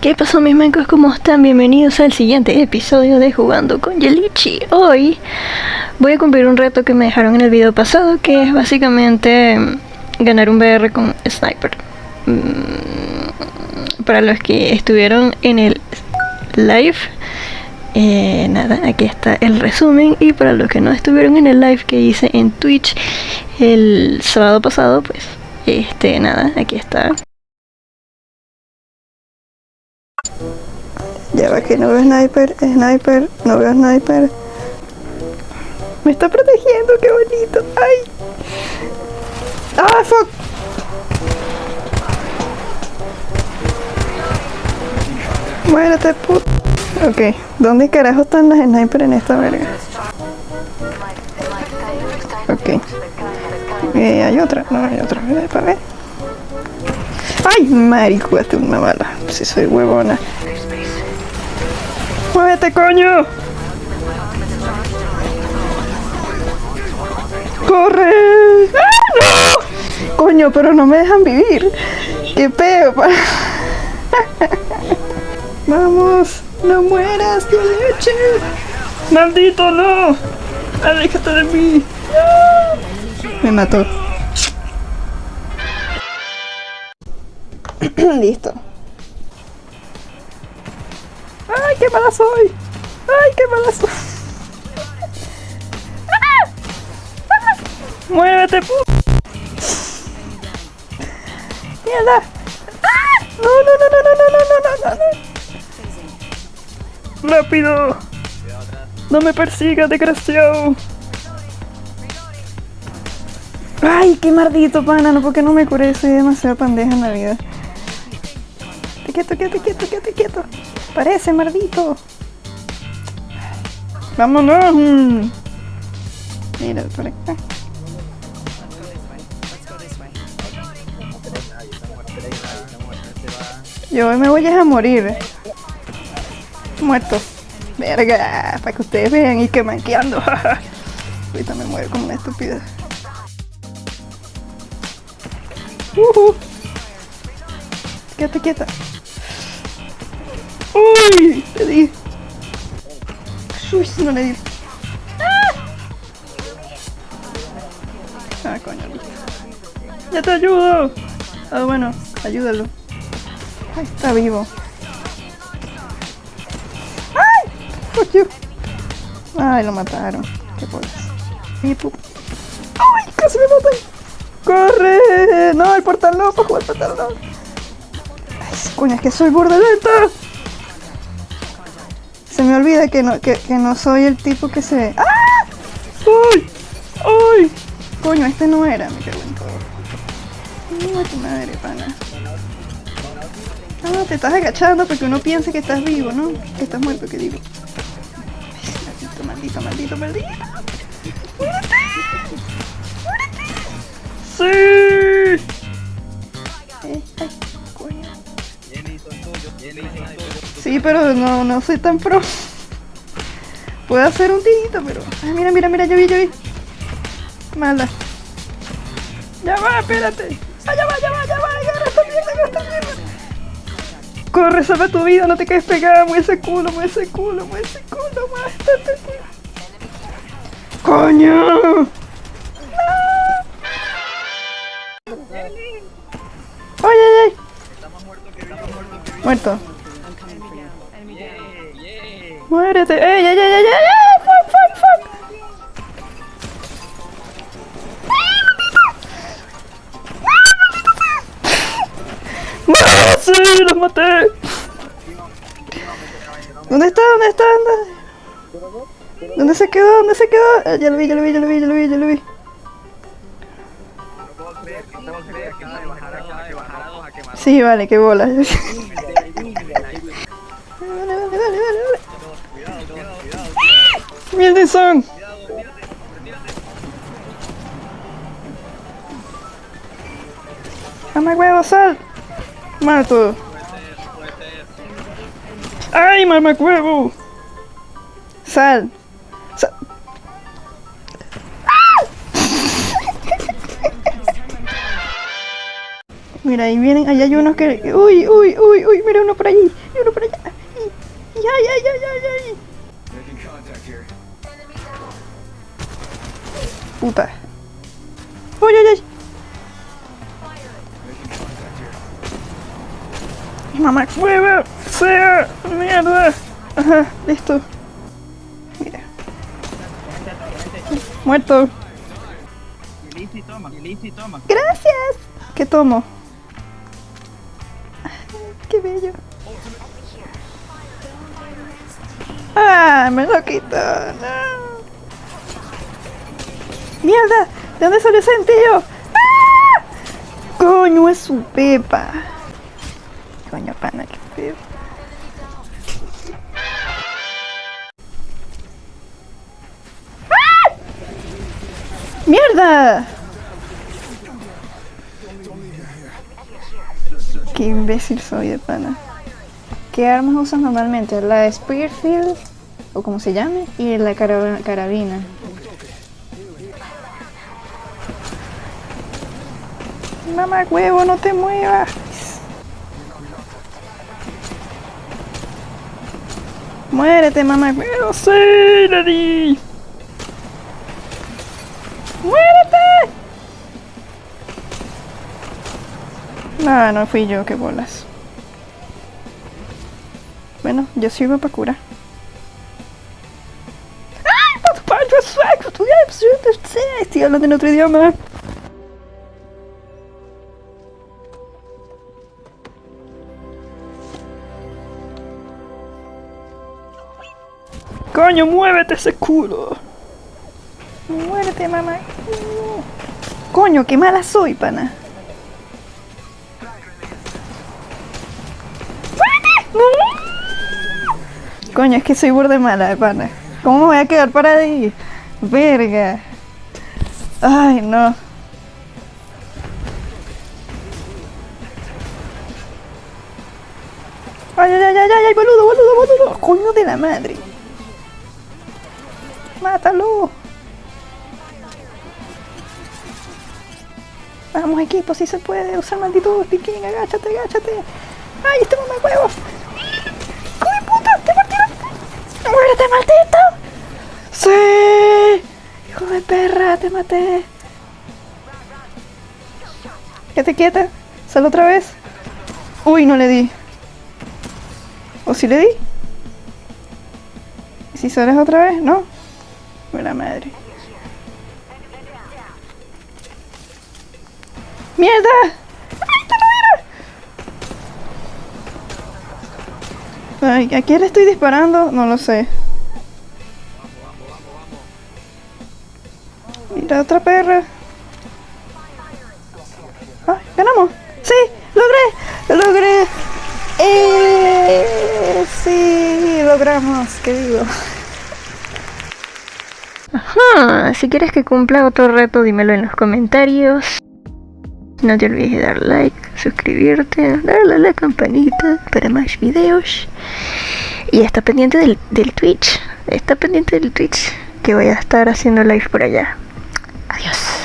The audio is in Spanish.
¿Qué pasó mis mancos? ¿Cómo están? Bienvenidos al siguiente episodio de Jugando con Yelichi. Hoy voy a cumplir un reto que me dejaron en el video pasado, que es básicamente ganar un BR con Sniper. Mm, para los que estuvieron en el live, eh, nada, aquí está el resumen. Y para los que no estuvieron en el live que hice en Twitch el sábado pasado, pues este, nada, aquí está. Ya va que no veo sniper, sniper, no veo sniper. Me está protegiendo, qué bonito. Ay. Ah, fuck. Muérete, put. Ok, ¿dónde carajo están las snipers en esta verga? Ok. Eh, hay otra, no hay otra, para ver. ¡Ay, marico! una bala. Si soy huevona. ¡Muévete, coño! ¡Corre! ¡Ah, no! Coño, pero no me dejan vivir. ¡Qué peo! ¡Vamos! ¡No mueras, tío leche! ¡Maldito, no! ¡Aléjate de mí! Me mató. Listo. ¡Ay, qué mala soy! ¡Ay, qué mala soy! ¡Ah! ¡Muévete, pu! ¡Mierda! ¡Ah! ¡No, no, no, no, no, no, no, no, no! ¡Rápido! ¡No me persiga, desgraciado! ¡Ay, qué maldito pana! No, porque no me curé, soy demasiado pandeja en la vida. Quieto, quieto, quieto, quieto, quieto. Parece, maldito. Vámonos. Mira, por acá. Yo me voy a morir. Muerto. Verga, para que ustedes vean y que manqueando. Ahorita me muero como una estúpida. Uh Quieta, quieta. ¡Uy! Le di. Uy, no le di. ¡Ah! ah coño. ¡Ya te ayudo! Ah, bueno, ayúdalo. Ay, está vivo. ¡Ay! Fuck you. Ay, lo mataron. Qué pobres. ¡Ay, casi me matan! ¡Corre! No, el portal no, para jugar portal no. Coño, es que soy burde lenta. Se me olvida que no, que, que no soy el tipo que se... ¡Ah! ¡Ay! ¡Ay! Coño, este no era, me cago en todo. Tu madre, pana. No, te estás agachando porque uno piensa que estás vivo, ¿no? Que estás muerto, que digo. Maldito, maldito, maldito, maldito. ¡Muérete! ¡Muérete! ¡Sí! Coño. Sí, pero no, no soy tan pro. Puedo hacer un tirito, pero... Ay, mira, mira, mira, yo vi, yo vi. Mala. Ya va, espérate. Ah, ya va, ya va, ya va. Agarra esta mierda, agarra esta mierda. Corre, salva tu vida, no te quedes pegada. Mueve ese culo, mueve ese culo, mueve ese culo. Mueve ¡Coño! ¡Ay, ay, ay! Muerto. Muérete. ¡Ey, ey, ey, ey, ey! ¡Fuck, fuck, fuck! ¡Sí! ¡Los maté! ¿Dónde está? ¿Dónde está? ¿Dónde? ¿Dónde se quedó? ¿Dónde se quedó? Ah, ya lo vi, ya lo vi, ya lo vi, ya lo vi, ya lo vi. Sí, vale, qué bola. Dale, dale, dale, dale. ¡Mierda son! ¡Mamá huevo, sal! ¡Mato! ¡Ay, mamá huevo! ¡Sal! ¡Sal! Mira, ahí vienen, ahí hay unos que... ¡Uy, uy, uy, uy! Mira uno por allí. puta. ¡Uy, uy, uy! ¡Mamá hueva! ¡Sea! ¡Mierda! Ajá, listo. Mira. Muerto. ¡Gracias! ¿Qué tomo? ¡Qué bello! ¡Ah! ¡Me lo quito! ¡No! Mierda, ¿de dónde salió ese centillo? ¡Ah! Coño, es su pepa. Coño, pana, qué pepa. ¡Ah! ¡Mierda! Qué imbécil soy de pana. ¿Qué armas usas normalmente? La Spearfield, o como se llame, y la cara- carabina. Mamá huevo, no te muevas. Muérete, mamá huevo. Sí, le di. Muérete. No, no fui yo, qué bolas. Bueno, yo sirvo para curar. ¡Ay! ¡Por tu parte, pues yo te sé, estoy hablando en otro idioma. ¡Coño, muévete ese culo! ¡Muérete, mamá! ¡Coño, qué mala soy, pana! Coño, es que soy burde mala, pana. ¿Cómo me voy a quedar para ahí? Verga. Ay, no. Ay, ay, ay, ay, ay, boludo, boludo, boludo. Coño de la madre. Mátalo. Vamos, equipo, si se puede. Usar maldito piquín, agáchate, agáchate. Ay, este mamá huevo. ¡Hijo de puta! ¡Te partieron! ¡Muérete, maldito! ¡Sí! ¡Hijo de perra! ¡Te maté! Quédate quieta. Sal otra vez. Uy, no le di. ¿O si le di? ¿Y si sales otra vez? ¿No? Buena madre. ¡Mierda! ¡Ay, te lo era! Ay, ¿a quién le estoy disparando? No lo sé. Mira, otra perra. ¡Ay, ganamos! ¡Sí! ¡Logré! ¡Logré! ¡Eh! ¡Sí! ¡Logramos! ¿Qué digo? Si quieres que cumpla otro reto, dímelo en los comentarios. No te olvides de dar like, suscribirte, darle a la campanita para más videos. Y está pendiente del Twitch. Está pendiente del Twitch que voy a estar haciendo live por allá. Adiós.